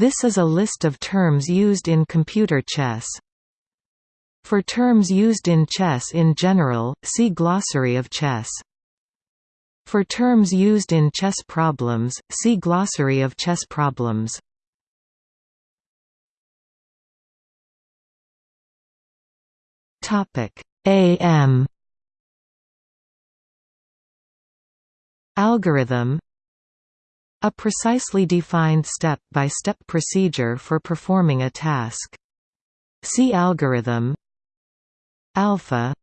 This is a list of terms used in computer chess. For terms used in chess in general, see Glossary of chess. For terms used in chess problems, see Glossary of chess problems. AM Algorithm A precisely defined step-by-step -step procedure for performing a task. See algorithm alpha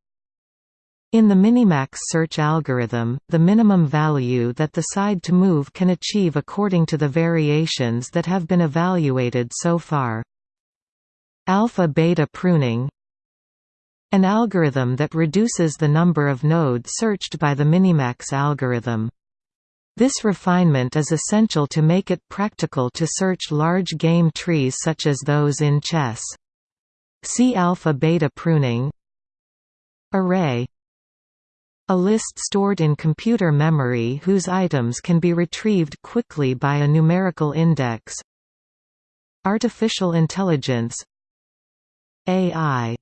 in the Minimax search algorithm, the minimum value that the side to move can achieve according to the variations that have been evaluated so far. Alpha-beta pruning An algorithm that reduces the number of nodes searched by the Minimax algorithm. This refinement is essential to make it practical to search large game trees such as those in chess. See alpha-beta pruning. Array. A list stored in computer memory whose items can be retrieved quickly by a numerical index. Artificial intelligence. AI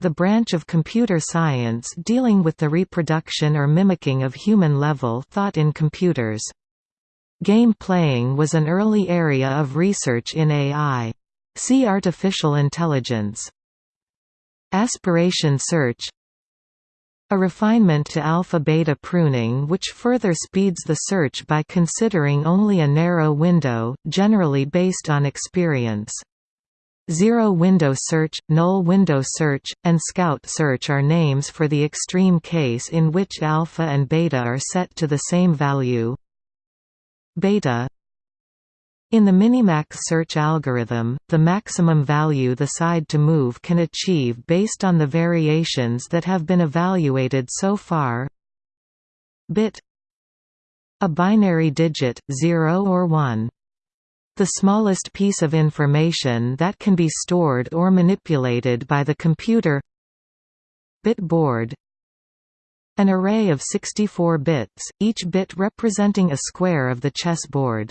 the branch of computer science dealing with the reproduction or mimicking of human-level thought in computers. Game playing was an early area of research in AI. See artificial intelligence. Aspiration search a refinement to alpha-beta pruning which further speeds the search by considering only a narrow window, generally based on experience. Zero window search, null window search, and scout search are names for the extreme case in which alpha and beta are set to the same value. Beta in the Minimax search algorithm, the maximum value the side to move can achieve based on the variations that have been evaluated so far bit a binary digit, 0 or 1. The smallest piece of information that can be stored or manipulated by the computer bit board an array of 64 bits, each bit representing a square of the chessboard.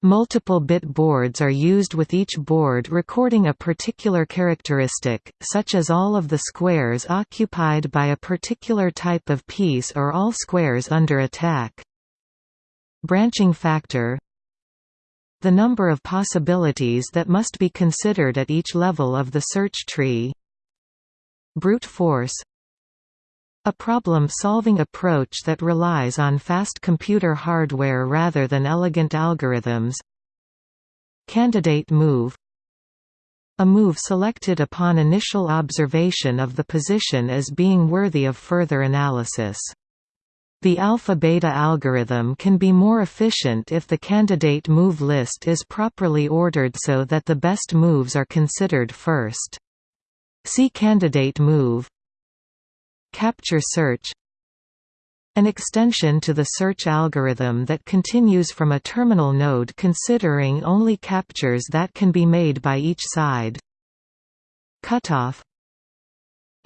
Multiple bit boards are used with each board recording a particular characteristic, such as all of the squares occupied by a particular type of piece or all squares under attack. Branching factor The number of possibilities that must be considered at each level of the search tree. Brute force. A problem-solving approach that relies on fast computer hardware rather than elegant algorithms. Candidate move. A move selected upon initial observation of the position as being worthy of further analysis. The alpha-beta algorithm can be more efficient if the candidate move list is properly ordered so that the best moves are considered first. See candidate move Capture search an extension to the search algorithm that continues from a terminal node considering only captures that can be made by each side. Cutoff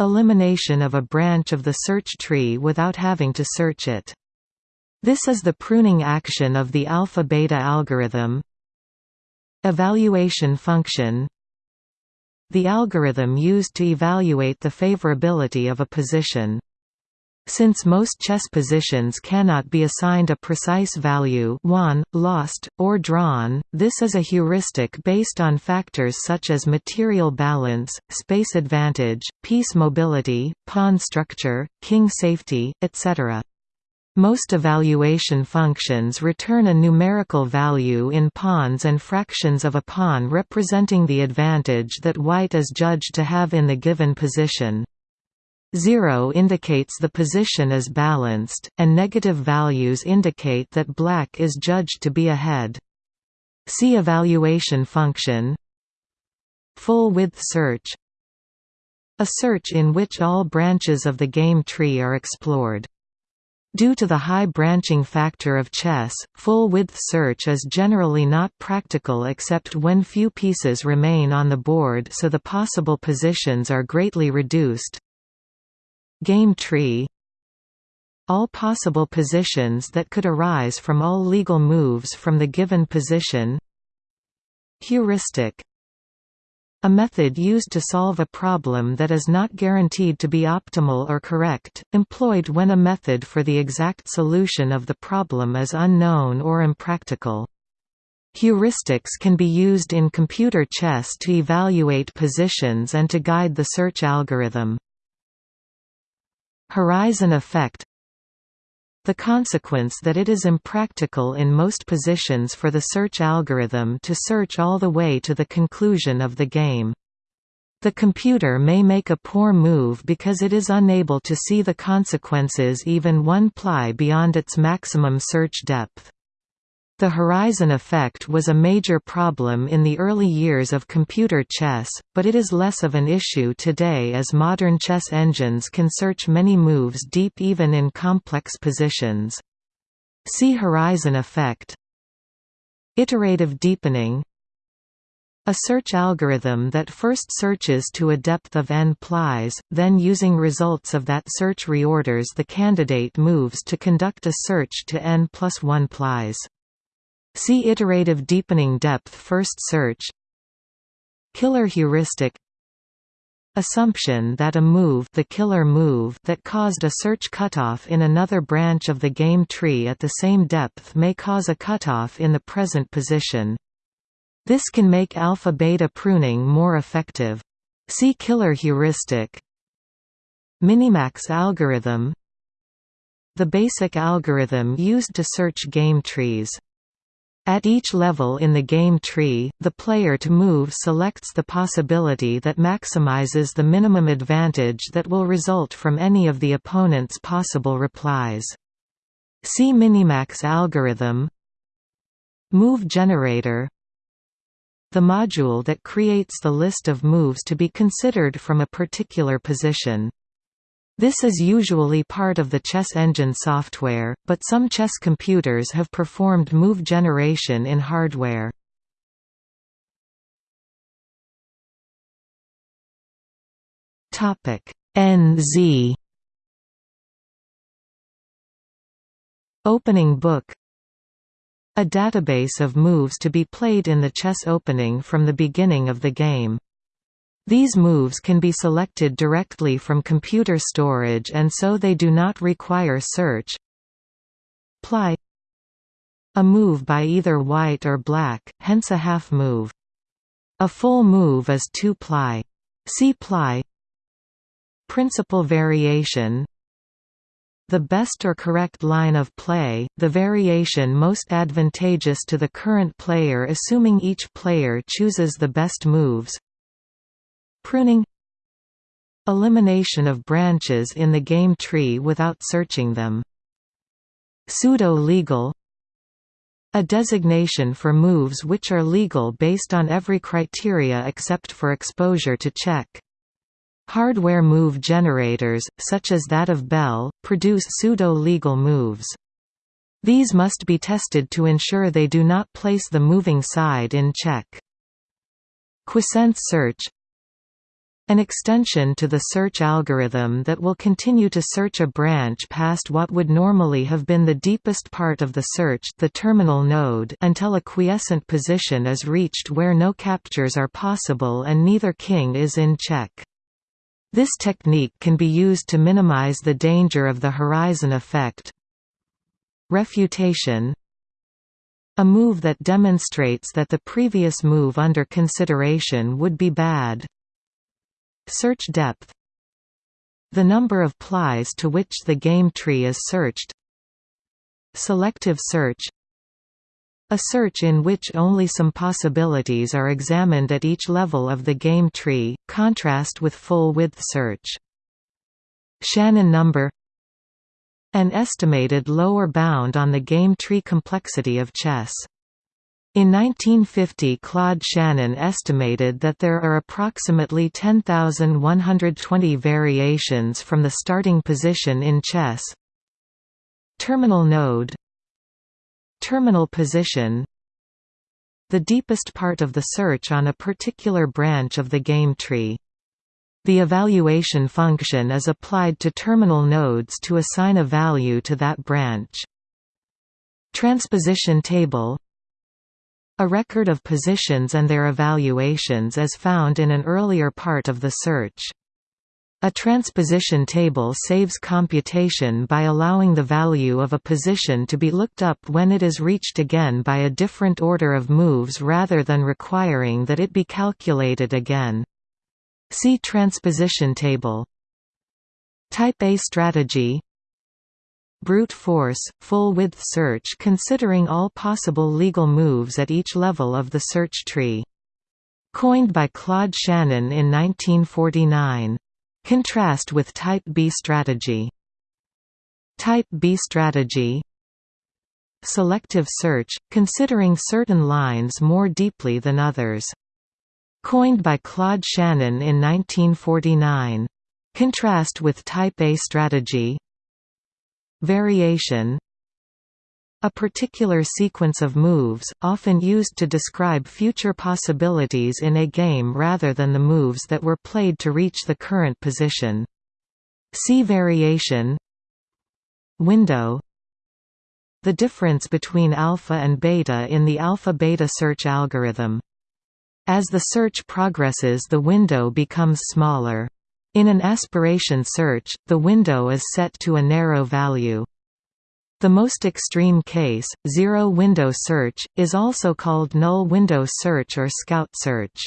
Elimination of a branch of the search tree without having to search it. This is the pruning action of the alpha-beta algorithm. Evaluation function the algorithm used to evaluate the favorability of a position. Since most chess positions cannot be assigned a precise value won, lost, or drawn, this is a heuristic based on factors such as material balance, space advantage, piece mobility, pawn structure, king safety, etc. Most evaluation functions return a numerical value in pawns and fractions of a pawn representing the advantage that white is judged to have in the given position. Zero indicates the position is balanced, and negative values indicate that black is judged to be ahead. See evaluation function Full-width search A search in which all branches of the game tree are explored. Due to the high branching factor of chess, full-width search is generally not practical except when few pieces remain on the board so the possible positions are greatly reduced. Game tree All possible positions that could arise from all legal moves from the given position Heuristic a method used to solve a problem that is not guaranteed to be optimal or correct, employed when a method for the exact solution of the problem is unknown or impractical. Heuristics can be used in computer chess to evaluate positions and to guide the search algorithm. Horizon effect the consequence that it is impractical in most positions for the search algorithm to search all the way to the conclusion of the game. The computer may make a poor move because it is unable to see the consequences even one ply beyond its maximum search depth. The horizon effect was a major problem in the early years of computer chess, but it is less of an issue today as modern chess engines can search many moves deep even in complex positions. See horizon effect Iterative deepening a search algorithm that first searches to a depth of n plies, then using results of that search reorders the candidate moves to conduct a search to n plus 1 plies. See iterative deepening depth first search. Killer heuristic. Assumption that a move the killer move that caused a search cutoff in another branch of the game tree at the same depth may cause a cutoff in the present position. This can make alpha-beta pruning more effective. See killer heuristic. Minimax algorithm. The basic algorithm used to search game trees at each level in the game tree, the player to move selects the possibility that maximizes the minimum advantage that will result from any of the opponent's possible replies. See Minimax algorithm Move generator The module that creates the list of moves to be considered from a particular position. This is usually part of the chess engine software, but some chess computers have performed move generation in hardware. NZ Opening book A database of moves to be played in the chess opening from the beginning of the game. These moves can be selected directly from computer storage and so they do not require search. Ply A move by either white or black, hence a half move. A full move is 2 ply. See ply Principal variation the best or correct line of play, the variation most advantageous to the current player assuming each player chooses the best moves Pruning Elimination of branches in the game tree without searching them. Pseudo-legal A designation for moves which are legal based on every criteria except for exposure to check. Hardware move generators, such as that of Belle, produce pseudo-legal moves. These must be tested to ensure they do not place the moving side in check. Quiescent search an extension to the search algorithm that will continue to search a branch past what would normally have been the deepest part of the search the terminal node until a quiescent position is reached where no captures are possible and neither king is in check. This technique can be used to minimize the danger of the horizon effect. Refutation a move that demonstrates that the previous move under consideration would be bad. Search depth The number of plies to which the game tree is searched Selective search a search in which only some possibilities are examined at each level of the game tree, contrast with full-width search. Shannon number An estimated lower bound on the game tree complexity of chess in 1950 Claude Shannon estimated that there are approximately 10,120 variations from the starting position in chess. Terminal node Terminal position The deepest part of the search on a particular branch of the game tree. The evaluation function is applied to terminal nodes to assign a value to that branch. Transposition table A record of positions and their evaluations is found in an earlier part of the search. A transposition table saves computation by allowing the value of a position to be looked up when it is reached again by a different order of moves rather than requiring that it be calculated again. See transposition table. Type A strategy Brute force, full-width search considering all possible legal moves at each level of the search tree. Coined by Claude Shannon in 1949. Contrast with Type B strategy. Type B strategy Selective search, considering certain lines more deeply than others. Coined by Claude Shannon in 1949. Contrast with Type A strategy Variation a particular sequence of moves, often used to describe future possibilities in a game rather than the moves that were played to reach the current position. See variation Window The difference between alpha and beta in the alpha-beta search algorithm. As the search progresses the window becomes smaller. In an aspiration search, the window is set to a narrow value. The most extreme case, zero-window search, is also called null window search or scout search.